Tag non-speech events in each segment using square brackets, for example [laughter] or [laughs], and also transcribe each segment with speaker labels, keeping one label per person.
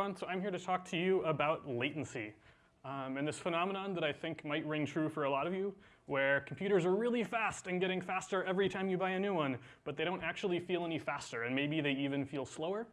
Speaker 1: Everyone, so I'm here to talk to you about latency. Um, and this phenomenon that I think might ring true for a lot of you, where computers are really fast and getting faster every time you buy a new one, but they don't actually feel any faster, and maybe they even feel slower.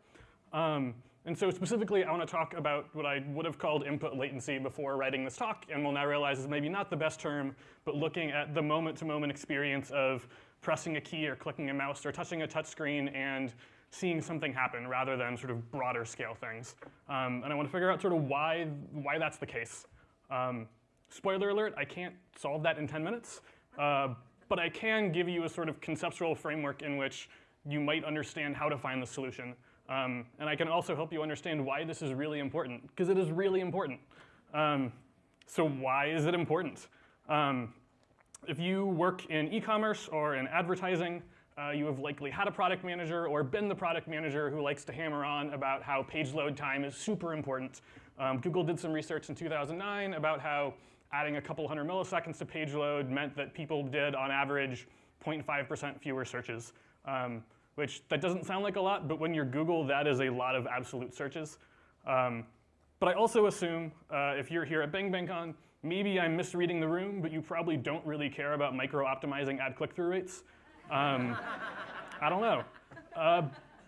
Speaker 1: Um, and so specifically, I want to talk about what I would have called input latency before writing this talk, and will now realize is maybe not the best term, but looking at the moment-to-moment -moment experience of pressing a key or clicking a mouse or touching a touchscreen and seeing something happen rather than sort of broader scale things. Um, and I want to figure out sort of why, why that's the case. Um, spoiler alert, I can't solve that in 10 minutes, uh, but I can give you a sort of conceptual framework in which you might understand how to find the solution. Um, and I can also help you understand why this is really important, because it is really important. Um, so why is it important? Um, if you work in e-commerce or in advertising, uh, you have likely had a product manager or been the product manager who likes to hammer on about how page load time is super important. Um, Google did some research in 2009 about how adding a couple hundred milliseconds to page load meant that people did, on average, 0.5% fewer searches. Um, which that doesn't sound like a lot, but when you're Google, that is a lot of absolute searches. Um, but I also assume uh, if you're here at Bang BangCon, maybe I'm misreading the room, but you probably don't really care about micro-optimizing ad click-through rates. Um, I don't know. Uh,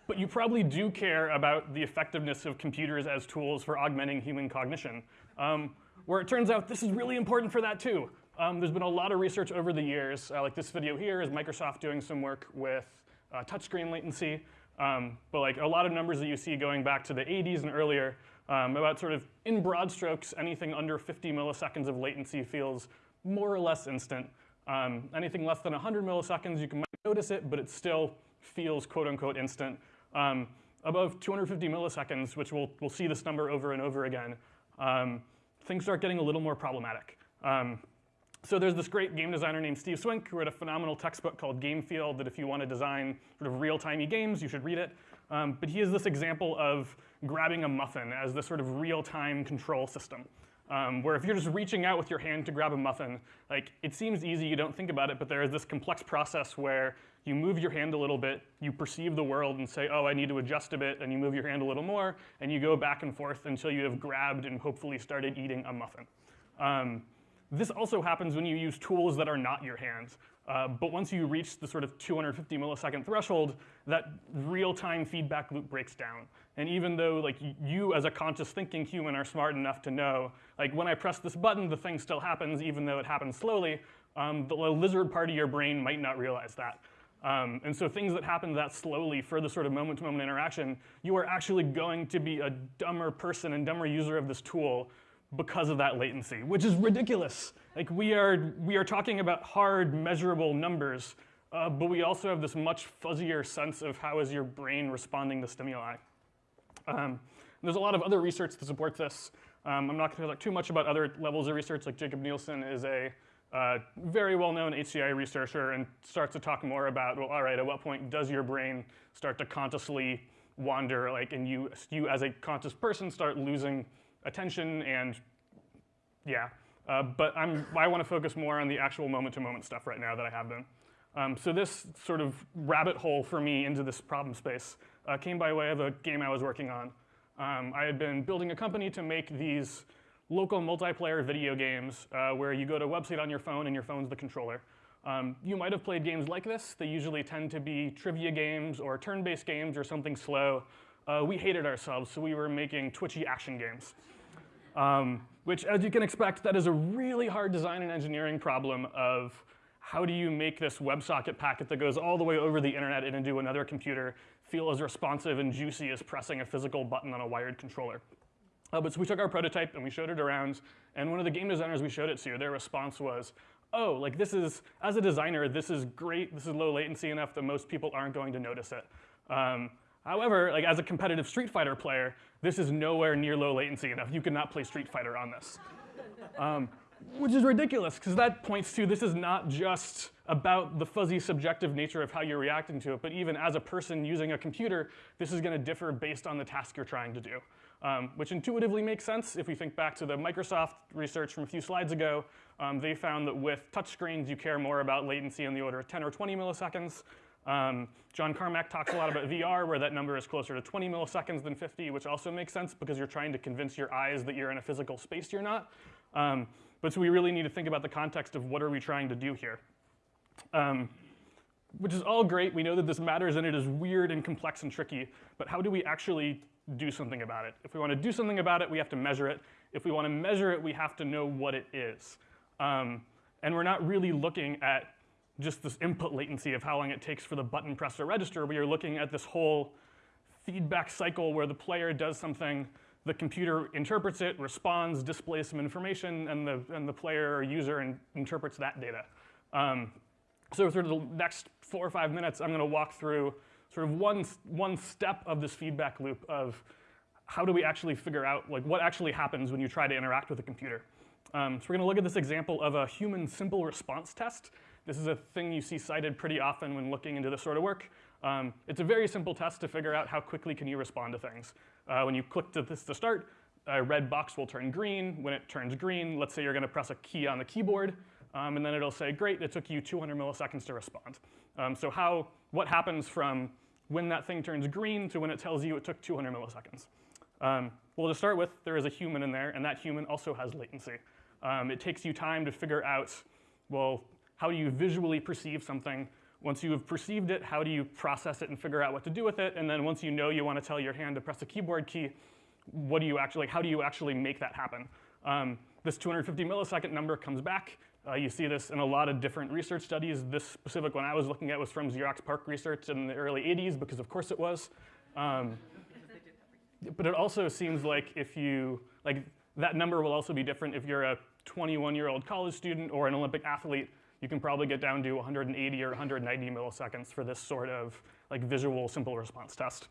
Speaker 1: but you probably do care about the effectiveness of computers as tools for augmenting human cognition, um, where it turns out this is really important for that too. Um, there's been a lot of research over the years, uh, like this video here is Microsoft doing some work with uh, touchscreen latency, um, but like a lot of numbers that you see going back to the 80s and earlier um, about sort of in broad strokes, anything under 50 milliseconds of latency feels more or less instant. Um, anything less than 100 milliseconds, you can notice it, but it still feels quote unquote instant. Um, above 250 milliseconds, which we'll, we'll see this number over and over again, um, things start getting a little more problematic. Um, so there's this great game designer named Steve Swink who wrote a phenomenal textbook called Game Feel that if you want to design sort of real-timey games, you should read it. Um, but he has this example of grabbing a muffin as this sort of real-time control system. Um, where if you're just reaching out with your hand to grab a muffin, like it seems easy, you don't think about it, but there is this complex process where you move your hand a little bit, you perceive the world and say, oh, I need to adjust a bit, and you move your hand a little more, and you go back and forth until you have grabbed and hopefully started eating a muffin. Um, this also happens when you use tools that are not your hands. Uh, but once you reach the sort of 250 millisecond threshold, that real-time feedback loop breaks down. And even though like you as a conscious thinking human are smart enough to know, like when I press this button, the thing still happens even though it happens slowly, um, the lizard part of your brain might not realize that. Um, and so things that happen that slowly for the sort of moment-to-moment -moment interaction, you are actually going to be a dumber person and dumber user of this tool because of that latency, which is ridiculous. Like we are, we are talking about hard, measurable numbers, uh, but we also have this much fuzzier sense of how is your brain responding to stimuli. Um, there's a lot of other research that supports this. Um, I'm not going to talk too much about other levels of research, like Jakob Nielsen is a uh, very well-known HCI researcher and starts to talk more about, well, all right, at what point does your brain start to consciously wander, like, and you, you as a conscious person start losing attention and yeah. Uh, but I'm, I want to focus more on the actual moment-to-moment -moment stuff right now that I have been. Um, so this sort of rabbit hole for me into this problem space uh, came by way of a game I was working on. Um, I had been building a company to make these local multiplayer video games uh, where you go to a website on your phone and your phone's the controller. Um, you might have played games like this. They usually tend to be trivia games or turn-based games or something slow uh, we hated ourselves, so we were making twitchy action games. Um, which, as you can expect, that is a really hard design and engineering problem of how do you make this WebSocket packet that goes all the way over the internet and into another computer feel as responsive and juicy as pressing a physical button on a wired controller. Uh, but so we took our prototype and we showed it around, and one of the game designers we showed it to, their response was, oh, like this is, as a designer, this is great, this is low latency enough that most people aren't going to notice it. Um, However, like as a competitive Street Fighter player, this is nowhere near low latency enough. You cannot play Street Fighter on this. Um, which is ridiculous, because that points to this is not just about the fuzzy subjective nature of how you're reacting to it, but even as a person using a computer, this is going to differ based on the task you're trying to do. Um, which intuitively makes sense if we think back to the Microsoft research from a few slides ago. Um, they found that with touchscreens, you care more about latency in the order of 10 or 20 milliseconds, Um, John Carmack talks a lot about VR, where that number is closer to 20 milliseconds than 50, which also makes sense because you're trying to convince your eyes that you're in a physical space you're not. Um, but so we really need to think about the context of what are we trying to do here. Um, which is all great. We know that this matters and it is weird and complex and tricky, but how do we actually do something about it? If we want to do something about it, we have to measure it. If we want to measure it, we have to know what it is. Um, and we're not really looking at just this input latency of how long it takes for the button press to register. We are looking at this whole feedback cycle where the player does something, the computer interprets it, responds, displays some information, and the, and the player or user in, interprets that data. Um, so sort of the next four or five minutes, I'm going to walk through sort of one, one step of this feedback loop of how do we actually figure out like what actually happens when you try to interact with a computer. Um, so we're going to look at this example of a human simple response test. This is a thing you see cited pretty often when looking into this sort of work. Um, it's a very simple test to figure out how quickly can you respond to things. Uh, when you click to this to start, a red box will turn green. When it turns green, let's say you're going to press a key on the keyboard, um, and then it'll say, great, it took you 200 milliseconds to respond. Um, so how, what happens from when that thing turns green to when it tells you it took 200 milliseconds? Um, well, to start with, there is a human in there, and that human also has latency. Um, it takes you time to figure out, well, how do you visually perceive something? Once you have perceived it, how do you process it and figure out what to do with it? And then once you know you want to tell your hand to press a keyboard key, what do you actually, how do you actually make that happen? Um, this 250 millisecond number comes back. Uh, you see this in a lot of different research studies. This specific one I was looking at was from Xerox PARC research in the early 80s, because of course it was. Um, but it also seems like if you, like that number will also be different if you're a 21 year old college student or an Olympic athlete. You can probably get down to 180 or 190 milliseconds for this sort of like visual simple response test.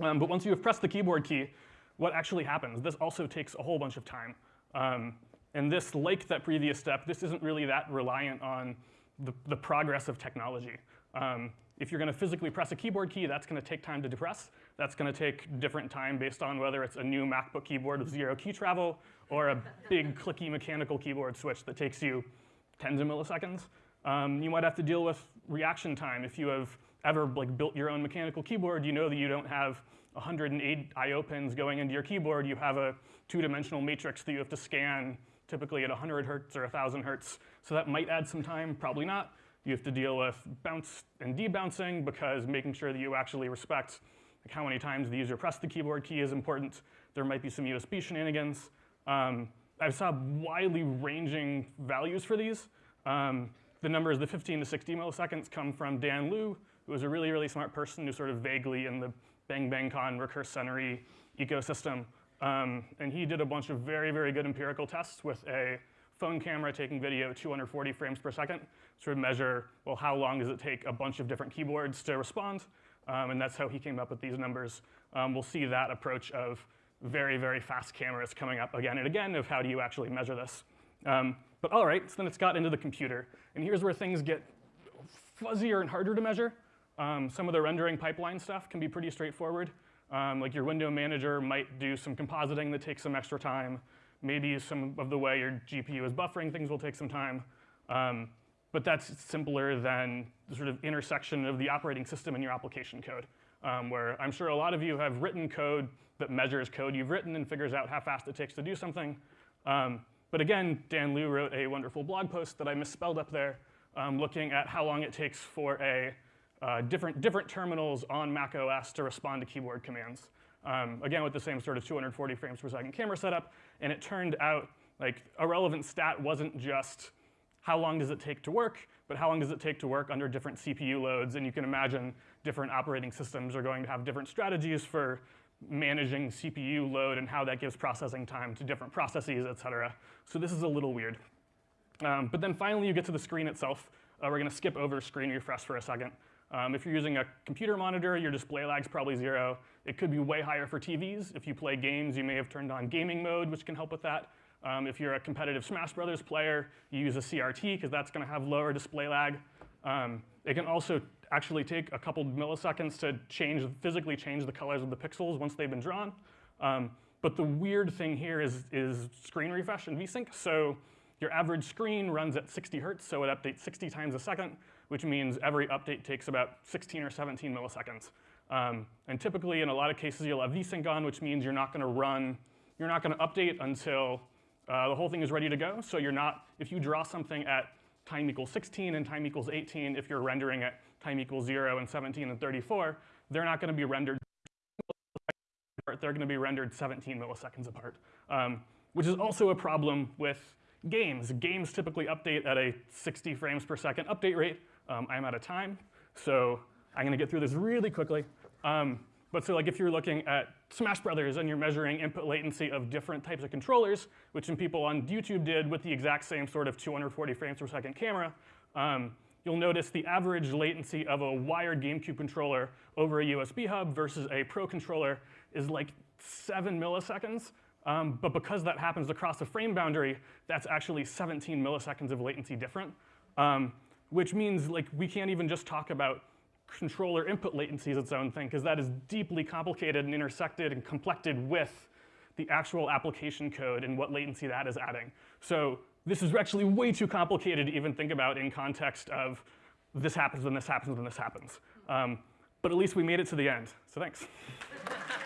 Speaker 1: Um, but once you have pressed the keyboard key, what actually happens? This also takes a whole bunch of time. Um, and this, like that previous step, this isn't really that reliant on the, the progress of technology. Um, if you're going to physically press a keyboard key, that's going to take time to depress. That's going to take different time based on whether it's a new MacBook keyboard with zero key travel or a big clicky mechanical keyboard switch that takes you tens of milliseconds. Um, you might have to deal with reaction time. If you have ever like built your own mechanical keyboard, you know that you don't have 108 I.O. pins going into your keyboard. You have a two-dimensional matrix that you have to scan typically at 100 hertz or 1,000 hertz. So that might add some time, probably not. You have to deal with bounce and debouncing because making sure that you actually respect like how many times the user pressed the keyboard key is important. There might be some USB shenanigans. Um, I saw widely ranging values for these. Um, the numbers, the 15 to 60 milliseconds, come from Dan Luu, who was a really, really smart person who's sort of vaguely in the Bang Bang Con recurse centery ecosystem. Um, and he did a bunch of very, very good empirical tests with a phone camera taking video 240 frames per second sort of measure, well, how long does it take a bunch of different keyboards to respond? Um, and that's how he came up with these numbers. Um, we'll see that approach of very, very fast cameras coming up again and again of how do you actually measure this. Um, but all right, so then it's got into the computer. And here's where things get fuzzier and harder to measure. Um, some of the rendering pipeline stuff can be pretty straightforward. Um, like your window manager might do some compositing that takes some extra time. Maybe some of the way your GPU is buffering things will take some time. Um, but that's simpler than the sort of intersection of the operating system and your application code, um, where I'm sure a lot of you have written code that measures code you've written and figures out how fast it takes to do something. Um, but again, Dan Luu wrote a wonderful blog post that I misspelled up there, um, looking at how long it takes for a uh, different, different terminals on Mac OS to respond to keyboard commands. Um, again, with the same sort of 240 frames per second camera setup. And it turned out like a relevant stat wasn't just how long does it take to work, but how long does it take to work under different CPU loads? And you can imagine different operating systems are going to have different strategies for managing CPU load and how that gives processing time to different processes, et cetera. So this is a little weird. Um, but then finally you get to the screen itself. Uh, we're going to skip over screen refresh for a second. Um, if you're using a computer monitor, your display lag's probably zero. It could be way higher for TVs. If you play games, you may have turned on gaming mode, which can help with that. Um, if you're a competitive Smash Brothers player, you use a CRT because that's going to have lower display lag. Um, it can also actually take a couple milliseconds to change, physically change the colors of the pixels once they've been drawn. Um, but the weird thing here is, is screen refresh and VSync. So your average screen runs at 60 hertz, so it updates 60 times a second which means every update takes about 16 or 17 milliseconds. Um, and typically, in a lot of cases, you'll have vsync on, which means you're not going to run, you're not going to update until uh, the whole thing is ready to go. So you're not, if you draw something at time equals 16 and time equals 18, if you're rendering at time equals 0 and 17 and 34, they're not going to be rendered they're going to be rendered 17 milliseconds apart, um, which is also a problem with games. Games typically update at a 60 frames per second update rate. Um, I'm out of time, so I'm going to get through this really quickly. Um, but so like if you're looking at Smash Brothers and you're measuring input latency of different types of controllers, which some people on YouTube did with the exact same sort of 240 frames per second camera, um, you'll notice the average latency of a wired GameCube controller over a USB hub versus a Pro controller is like seven milliseconds. Um, but because that happens across a frame boundary, that's actually 17 milliseconds of latency different, um, which means like we can't even just talk about controller input latency as its own thing, because that is deeply complicated and intersected and complected with the actual application code and what latency that is adding. So this is actually way too complicated to even think about in context of this happens, then this happens, then this happens. Um, but at least we made it to the end, so thanks. [laughs]